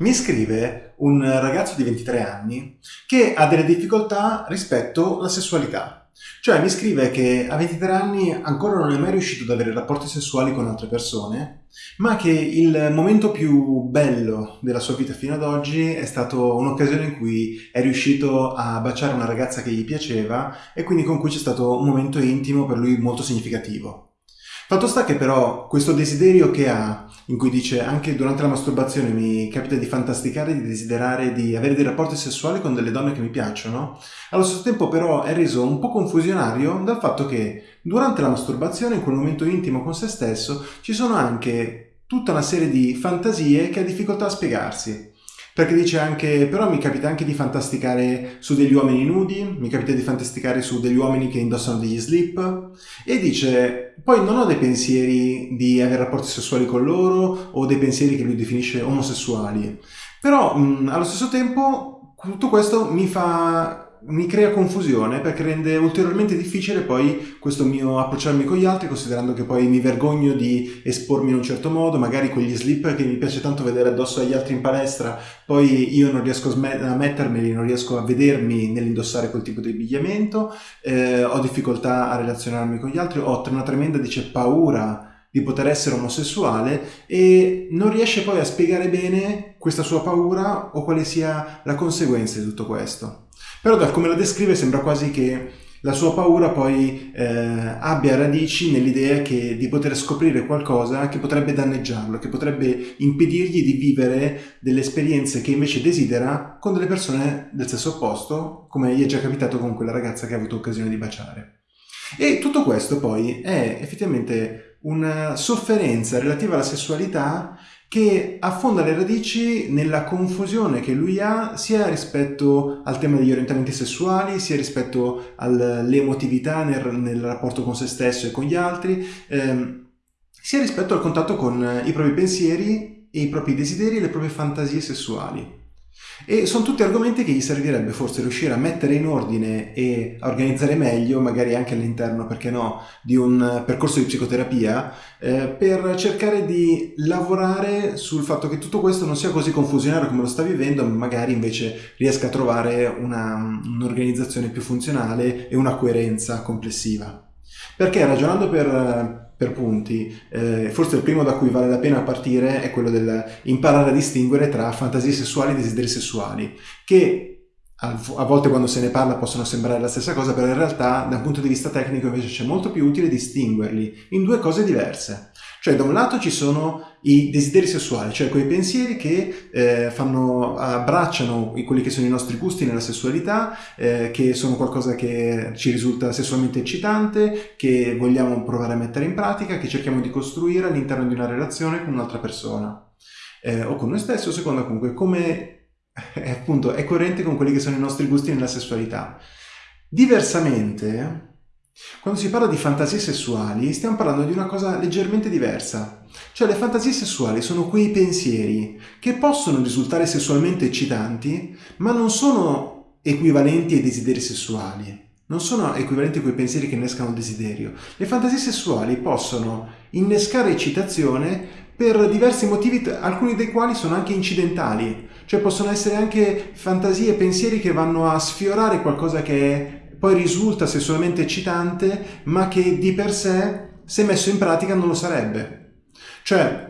Mi scrive un ragazzo di 23 anni che ha delle difficoltà rispetto alla sessualità. Cioè mi scrive che a 23 anni ancora non è mai riuscito ad avere rapporti sessuali con altre persone, ma che il momento più bello della sua vita fino ad oggi è stato un'occasione in cui è riuscito a baciare una ragazza che gli piaceva e quindi con cui c'è stato un momento intimo per lui molto significativo. Fatto sta che però questo desiderio che ha, in cui dice anche durante la masturbazione mi capita di fantasticare, di desiderare di avere dei rapporti sessuali con delle donne che mi piacciono, allo stesso tempo però è reso un po' confusionario dal fatto che durante la masturbazione, in quel momento intimo con se stesso, ci sono anche tutta una serie di fantasie che ha difficoltà a spiegarsi perché dice anche, però mi capita anche di fantasticare su degli uomini nudi, mi capita di fantasticare su degli uomini che indossano degli slip, e dice, poi non ho dei pensieri di avere rapporti sessuali con loro, o dei pensieri che lui definisce omosessuali, però mh, allo stesso tempo tutto questo mi fa mi crea confusione perché rende ulteriormente difficile poi questo mio approcciarmi con gli altri considerando che poi mi vergogno di espormi in un certo modo magari con gli slip che mi piace tanto vedere addosso agli altri in palestra poi io non riesco a mettermeli non riesco a vedermi nell'indossare quel tipo di abbigliamento eh, ho difficoltà a relazionarmi con gli altri ho una tremenda dice paura di poter essere omosessuale e non riesce poi a spiegare bene questa sua paura o quale sia la conseguenza di tutto questo. Però da come la descrive sembra quasi che la sua paura poi eh, abbia radici nell'idea di poter scoprire qualcosa che potrebbe danneggiarlo, che potrebbe impedirgli di vivere delle esperienze che invece desidera con delle persone del sesso opposto, come gli è già capitato con quella ragazza che ha avuto occasione di baciare. E tutto questo poi è effettivamente una sofferenza relativa alla sessualità che affonda le radici nella confusione che lui ha sia rispetto al tema degli orientamenti sessuali, sia rispetto all'emotività nel, nel, rapporto con se stesso e con gli altri, ehm, sia rispetto al contatto con i propri pensieri e i propri desideri e le proprie fantasie sessuali. E sono tutti argomenti che gli servirebbe forse riuscire a mettere in ordine e a organizzare meglio, magari anche all'interno, perché no, di un percorso di psicoterapia, eh, per cercare di lavorare sul fatto che tutto questo non sia così confusionario come lo sta vivendo, ma magari invece riesca a trovare un'organizzazione più funzionale e una coerenza complessiva. Perché ragionando per per punti, eh, forse il primo da cui vale la pena partire è quello del imparare a distinguere tra fantasie sessuali e desideri sessuali, che a volte quando se ne parla possono sembrare la stessa cosa, però in realtà da un punto di vista tecnico invece c'è molto più utile distinguerli in due cose diverse. Cioè da un lato ci sono i desideri sessuali, cioè quei pensieri che eh, fanno, abbracciano quelli che sono i nostri gusti nella sessualità, eh, che sono qualcosa che ci risulta sessualmente eccitante, che vogliamo provare a mettere in pratica, che cerchiamo di costruire all'interno di una relazione con un'altra persona. Eh, o con noi stessi, o secondo comunque come è, appunto, è coerente con quelli che sono i nostri gusti nella sessualità. Diversamente, quando si parla di fantasie sessuali stiamo parlando di una cosa leggermente diversa. Cioè le fantasie sessuali sono quei pensieri che possono risultare sessualmente eccitanti, ma non sono equivalenti ai desideri sessuali. Non sono equivalenti a quei pensieri che innescano il desiderio. Le fantasie sessuali possono innescare eccitazione per diversi motivi, alcuni dei quali sono anche incidentali. Cioè possono essere anche fantasie e pensieri che vanno a sfiorare qualcosa che è poi risulta sessualmente eccitante, ma che di per sé, se messo in pratica, non lo sarebbe. Cioè,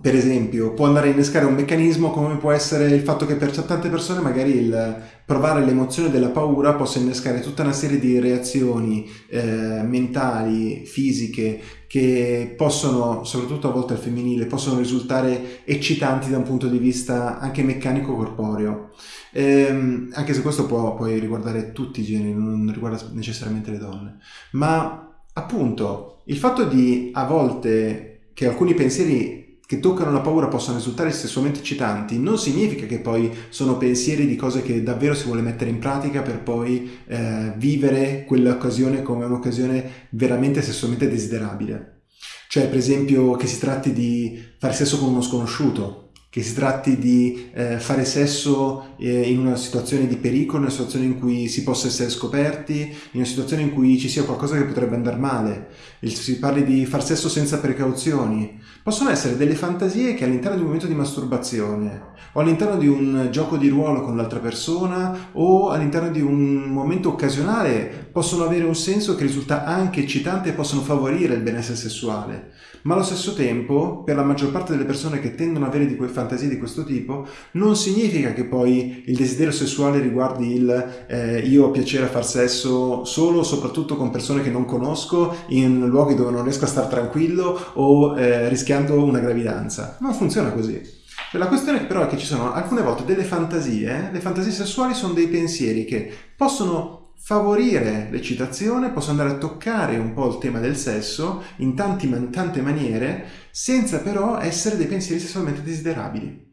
per esempio, può andare a innescare un meccanismo come può essere il fatto che per tante persone magari il provare l'emozione della paura possa innescare tutta una serie di reazioni eh, mentali, fisiche, che possono, soprattutto a volte al femminile, possono risultare eccitanti da un punto di vista anche meccanico-corporeo. Ehm, anche se questo può poi riguardare tutti i generi, non riguarda necessariamente le donne. Ma appunto, il fatto di a volte che alcuni pensieri che toccano la paura possano risultare sessualmente eccitanti non significa che poi sono pensieri di cose che davvero si vuole mettere in pratica per poi eh, vivere quell'occasione come un'occasione veramente sessualmente desiderabile. Cioè, per esempio, che si tratti di fare sesso con uno sconosciuto, che si tratti di eh, fare sesso eh, in una situazione di pericolo, in una situazione in cui si possa essere scoperti, in una situazione in cui ci sia qualcosa che potrebbe andare male, si parli di far sesso senza precauzioni, possono essere delle fantasie che all'interno di un momento di masturbazione o all'interno di un gioco di ruolo con l'altra persona o all'interno di un momento occasionale possono avere un senso che risulta anche eccitante e possono favorire il benessere sessuale ma allo stesso tempo per la maggior parte delle persone che tendono ad avere di quelle fantasie di questo tipo non significa che poi il desiderio sessuale riguardi il eh, io ho piacere a far sesso solo soprattutto con persone che non conosco in luoghi dove non riesco a stare tranquillo o eh, rischiando una gravidanza. Non funziona così. La questione però è che ci sono alcune volte delle fantasie, le fantasie sessuali sono dei pensieri che possono favorire l'eccitazione, posso andare a toccare un po' il tema del sesso in, tanti, in tante maniere, senza però essere dei pensieri sessualmente desiderabili.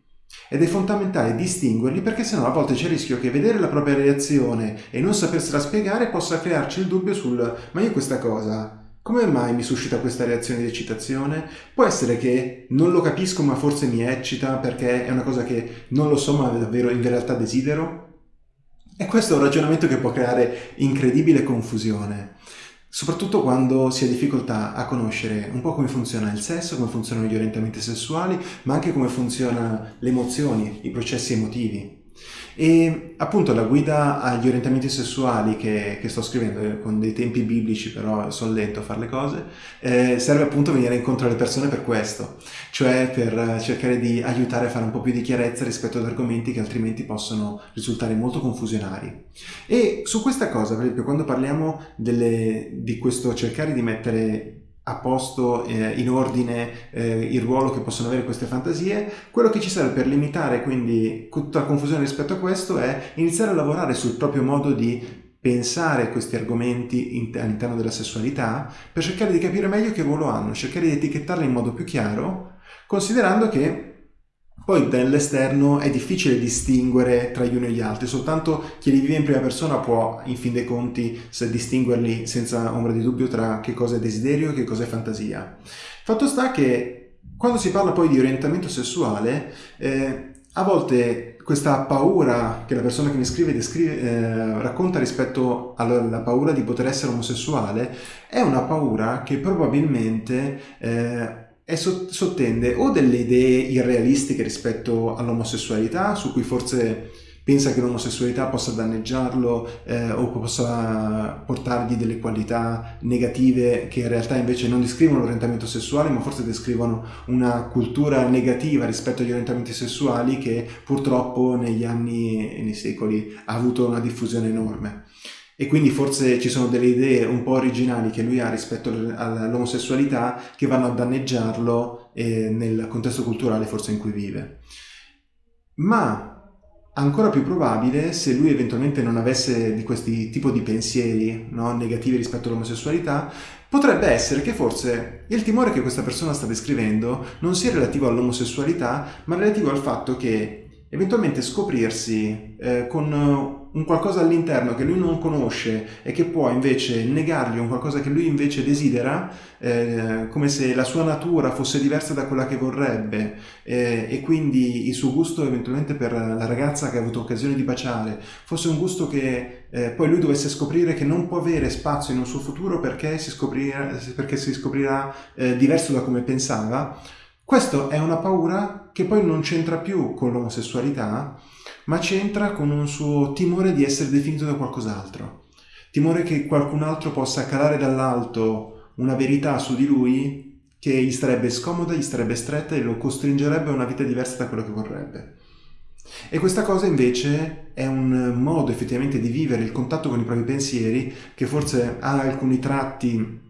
Ed è fondamentale distinguerli perché sennò a volte c'è il rischio che vedere la propria reazione e non sapersela spiegare possa crearci il dubbio sul ma io questa cosa come mai mi suscita questa reazione di eccitazione? Può essere che non lo capisco ma forse mi eccita perché è una cosa che non lo so ma davvero in realtà desidero? E questo è un ragionamento che può creare incredibile confusione, soprattutto quando si ha difficoltà a conoscere un po' come funziona il sesso, come funzionano gli orientamenti sessuali, ma anche come funzionano le emozioni, i processi emotivi. E appunto la guida agli orientamenti sessuali che, che sto scrivendo, eh, con dei tempi biblici però sono lento a fare le cose, eh, serve appunto venire incontro alle persone per questo, cioè per cercare di aiutare a fare un po' più di chiarezza rispetto ad argomenti che altrimenti possono risultare molto confusionari. E su questa cosa, per esempio, quando parliamo delle, di questo cercare di mettere a posto, eh, in ordine, eh, il ruolo che possono avere queste fantasie, quello che ci serve per limitare quindi tutta la confusione rispetto a questo è iniziare a lavorare sul proprio modo di pensare questi argomenti all'interno della sessualità per cercare di capire meglio che ruolo hanno, cercare di etichettarli in modo più chiaro, considerando che poi dall'esterno è difficile distinguere tra gli uni e gli altri, soltanto chi li vive in prima persona può, in fin dei conti, distinguerli senza ombra di dubbio tra che cosa è desiderio e che cosa è fantasia. Fatto sta che quando si parla poi di orientamento sessuale, eh, a volte questa paura che la persona che mi scrive descrive, eh, racconta rispetto alla paura di poter essere omosessuale è una paura che probabilmente eh, e sottende o delle idee irrealistiche rispetto all'omosessualità, su cui forse pensa che l'omosessualità possa danneggiarlo eh, o possa portargli delle qualità negative che in realtà invece non descrivono l'orientamento sessuale ma forse descrivono una cultura negativa rispetto agli orientamenti sessuali che purtroppo negli anni e nei secoli ha avuto una diffusione enorme e quindi forse ci sono delle idee un po' originali che lui ha rispetto all'omosessualità che vanno a danneggiarlo eh, nel contesto culturale forse in cui vive. Ma ancora più probabile se lui eventualmente non avesse di questi tipo di pensieri no, negativi rispetto all'omosessualità potrebbe essere che forse il timore che questa persona sta descrivendo non sia relativo all'omosessualità ma relativo al fatto che eventualmente scoprirsi eh, con un qualcosa all'interno che lui non conosce e che può invece negargli un qualcosa che lui invece desidera, eh, come se la sua natura fosse diversa da quella che vorrebbe. Eh, e quindi il suo gusto eventualmente per la ragazza che ha avuto occasione di baciare fosse un gusto che eh, poi lui dovesse scoprire che non può avere spazio in un suo futuro perché si scoprirà, perché si scoprirà eh, diverso da come pensava, questa è una paura che poi non c'entra più con l'omosessualità, ma c'entra con un suo timore di essere definito da qualcos'altro. Timore che qualcun altro possa calare dall'alto una verità su di lui che gli starebbe scomoda, gli starebbe stretta e lo costringerebbe a una vita diversa da quello che vorrebbe. E questa cosa invece è un modo effettivamente di vivere il contatto con i propri pensieri che forse ha alcuni tratti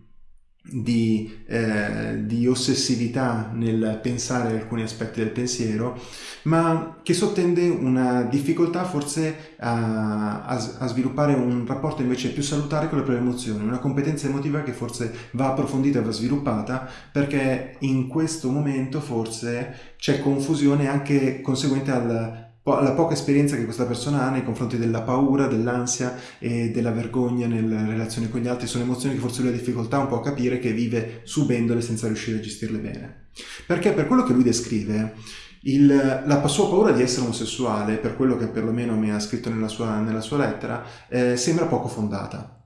di, eh, di, ossessività nel pensare alcuni aspetti del pensiero, ma che sottende una difficoltà forse a, a, a, sviluppare un rapporto invece più salutare con le proprie emozioni, una competenza emotiva che forse va approfondita va sviluppata perché in questo momento forse c'è confusione anche conseguente al la poca esperienza che questa persona ha nei confronti della paura, dell'ansia e della vergogna nelle relazioni con gli altri sono emozioni che forse lui ha difficoltà un po' a capire che vive subendole senza riuscire a gestirle bene. Perché per quello che lui descrive, il, la sua paura di essere omosessuale, per quello che perlomeno mi ha scritto nella sua, nella sua lettera, eh, sembra poco fondata.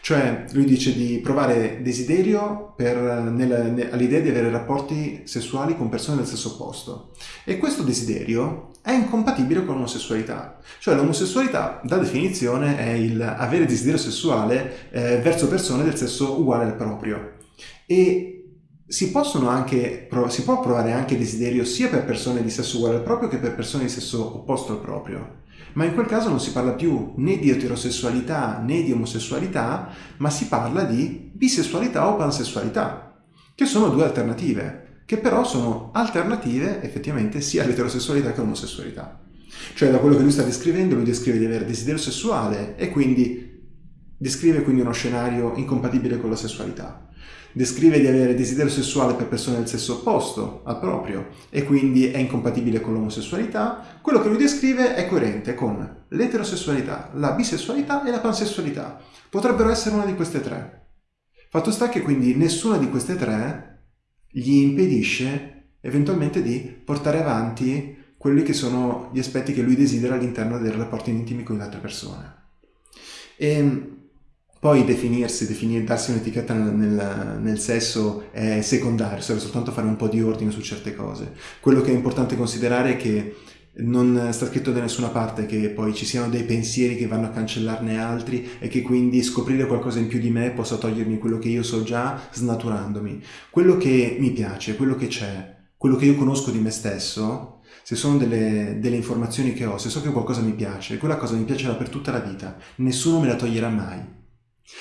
Cioè, lui dice di provare desiderio all'idea di avere rapporti sessuali con persone del sesso opposto. E questo desiderio è incompatibile con l'omosessualità. Cioè, l'omosessualità, da definizione, è il avere desiderio sessuale eh, verso persone del sesso uguale al proprio. E si, possono anche, si può provare anche desiderio sia per persone di sesso uguale al proprio che per persone di sesso opposto al proprio. Ma in quel caso non si parla più né di eterosessualità né di omosessualità, ma si parla di bisessualità o pansessualità, che sono due alternative, che però sono alternative effettivamente sia all'eterosessualità che all'omosessualità. Cioè da quello che lui sta descrivendo, lui descrive di avere desiderio sessuale e quindi descrive quindi uno scenario incompatibile con la sessualità descrive di avere desiderio sessuale per persone del sesso opposto al proprio e quindi è incompatibile con l'omosessualità, quello che lui descrive è coerente con l'eterosessualità, la bisessualità e la pansessualità. Potrebbero essere una di queste tre. Fatto sta che quindi nessuna di queste tre gli impedisce eventualmente di portare avanti quelli che sono gli aspetti che lui desidera all'interno dei rapporti intimi con le altre persone. E poi definirsi, definir, darsi un'etichetta nel, nel, sesso è secondario, serve soltanto fare un po' di ordine su certe cose. Quello che è importante considerare è che non sta scritto da nessuna parte che poi ci siano dei pensieri che vanno a cancellarne altri e che quindi scoprire qualcosa in più di me possa togliermi quello che io so già snaturandomi. Quello che mi piace, quello che c'è, quello che io conosco di me stesso, se sono delle, delle informazioni che ho, se so che qualcosa mi piace, quella cosa mi piacerà per tutta la vita, nessuno me la toglierà mai.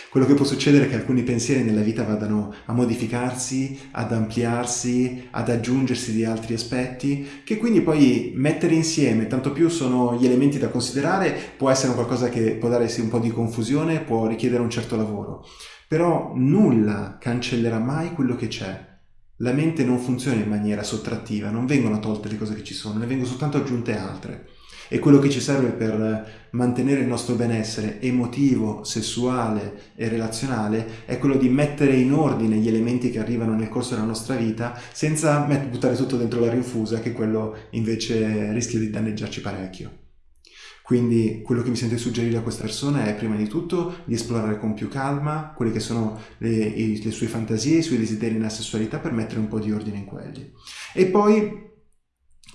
Quello che può succedere è che alcuni pensieri nella vita vadano a modificarsi, ad ampliarsi, ad aggiungersi di altri aspetti, che quindi poi mettere insieme, tanto più sono gli elementi da considerare, può essere qualcosa che può darsi un po' di confusione, può richiedere un certo lavoro. Però nulla cancellerà mai quello che c'è. La mente non funziona in maniera sottrattiva, non vengono tolte le cose che ci sono, ne vengono soltanto aggiunte altre e quello che ci serve per mantenere il nostro benessere emotivo, sessuale e relazionale è quello di mettere in ordine gli elementi che arrivano nel corso della nostra vita senza buttare tutto dentro la rinfusa che quello invece rischia di danneggiarci parecchio. Quindi quello che mi sento di suggerire a questa persona è prima di tutto di esplorare con più calma quelle che sono le, le sue fantasie, i suoi desideri nella sessualità per mettere un po' di ordine in quelli. E poi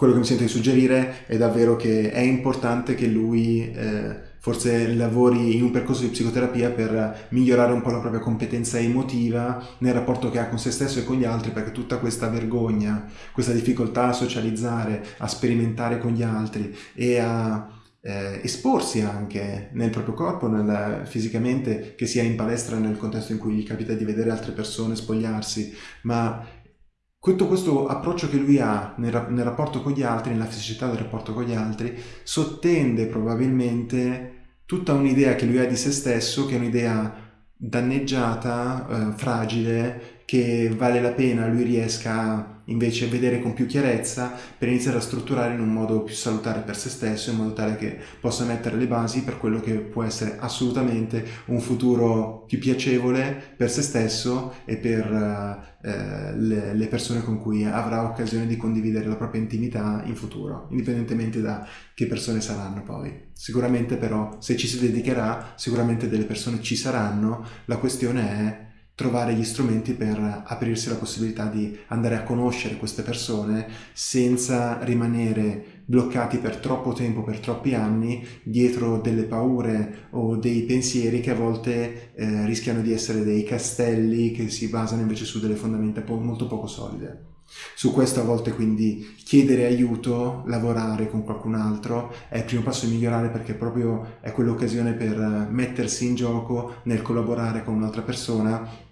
quello che mi sento di suggerire è davvero che è importante che lui eh, forse lavori in un percorso di psicoterapia per migliorare un po' la propria competenza emotiva nel rapporto che ha con se stesso e con gli altri, perché tutta questa vergogna, questa difficoltà a socializzare, a sperimentare con gli altri e a eh, esporsi anche nel proprio corpo, nel, fisicamente, che sia in palestra nel contesto in cui gli capita di vedere altre persone spogliarsi, ma tutto questo approccio che lui ha nel, nel, rapporto con gli altri, nella fisicità del rapporto con gli altri, sottende probabilmente tutta un'idea che lui ha di se stesso, che è un'idea danneggiata, eh, fragile, che vale la pena lui riesca a invece vedere con più chiarezza per iniziare a strutturare in un modo più salutare per se stesso in modo tale che possa mettere le basi per quello che può essere assolutamente un futuro più piacevole per se stesso e per eh, le, le, persone con cui avrà occasione di condividere la propria intimità in futuro indipendentemente da che persone saranno poi. Sicuramente però se ci si dedicherà sicuramente delle persone ci saranno. La questione è trovare gli strumenti per aprirsi la possibilità di andare a conoscere queste persone senza rimanere bloccati per troppo tempo, per troppi anni, dietro delle paure o dei pensieri che a volte eh, rischiano di essere dei castelli che si basano invece su delle fondamenta molto poco solide. Su questo a volte quindi chiedere aiuto, lavorare con qualcun altro è il primo passo a migliorare perché proprio è quell'occasione per mettersi in gioco nel collaborare con un'altra persona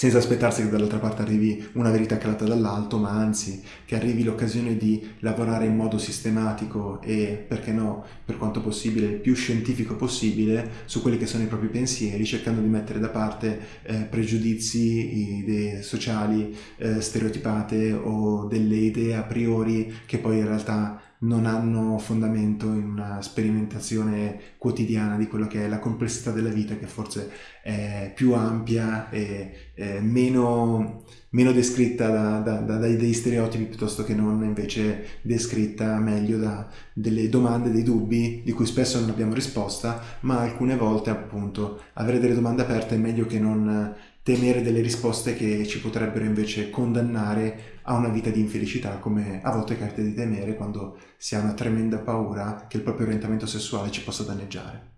senza aspettarsi che dall'altra parte arrivi una verità calata dall'alto, ma anzi che arrivi l'occasione di lavorare in modo sistematico e, perché no, per quanto possibile, il più scientifico possibile su quelli che sono i propri pensieri, cercando di mettere da parte eh, pregiudizi, idee sociali eh, stereotipate o delle idee a priori che poi in realtà non hanno fondamento in una sperimentazione quotidiana di quello che è la complessità della vita, che forse è più ampia e meno, meno, descritta da, da, da, dai, stereotipi piuttosto che non invece descritta meglio da delle domande, dei dubbi di cui spesso non abbiamo risposta, ma alcune volte appunto avere delle domande aperte è meglio che non temere delle risposte che ci potrebbero invece condannare a una vita di infelicità, come a volte capita di temere quando si ha una tremenda paura che il proprio orientamento sessuale ci possa danneggiare.